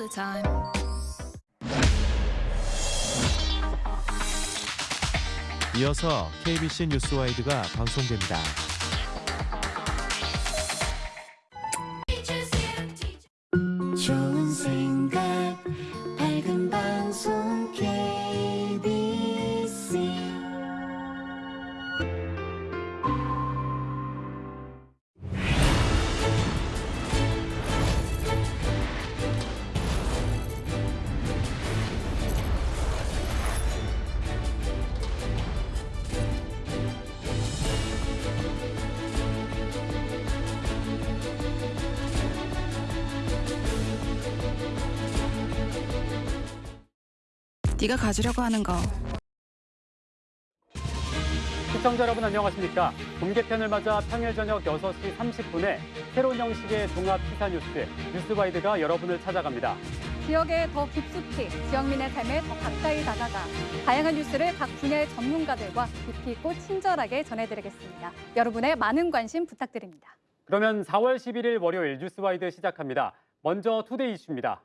the time. 이어서 KBC 뉴스와이드가 방송됩니다. 좋은 네가 가지려고 하는 거 시청자 여러분 안녕하십니까? 봄 개편을 맞아 평일 저녁 6시 30분에 새로운 형식의 종합 시사 뉴스 뉴스와이드가 여러분을 찾아갑니다. 지역에 더 깊숙이 지역민의 삶에 더 가까이 다가가 다양한 뉴스를 각 분야의 전문가들과 깊이 있고 친절하게 전해드리겠습니다. 여러분의 많은 관심 부탁드립니다. 그러면 4월 11일 월요일 뉴스와이드 시작합니다. 먼저 Today 이슈입니다.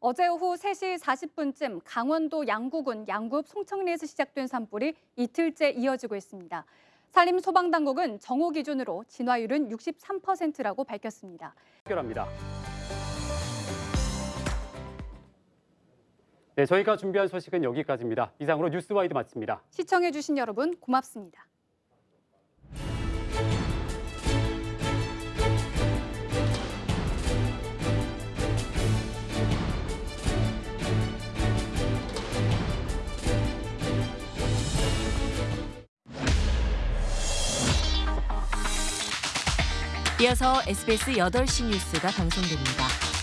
어제 오후 3시 40분쯤 강원도 양구군 양구읍 송청리에서 시작된 산불이 이틀째 이어지고 있습니다. 산림 소방당국은 정오 기준으로 진화율은 63%라고 밝혔습니다. 해결합니다. 네, 저희가 준비한 소식은 여기까지입니다. 이상으로 뉴스와이드 마칩니다. 시청해주신 여러분 고맙습니다. 이어서 SBS 8시 뉴스가 방송됩니다.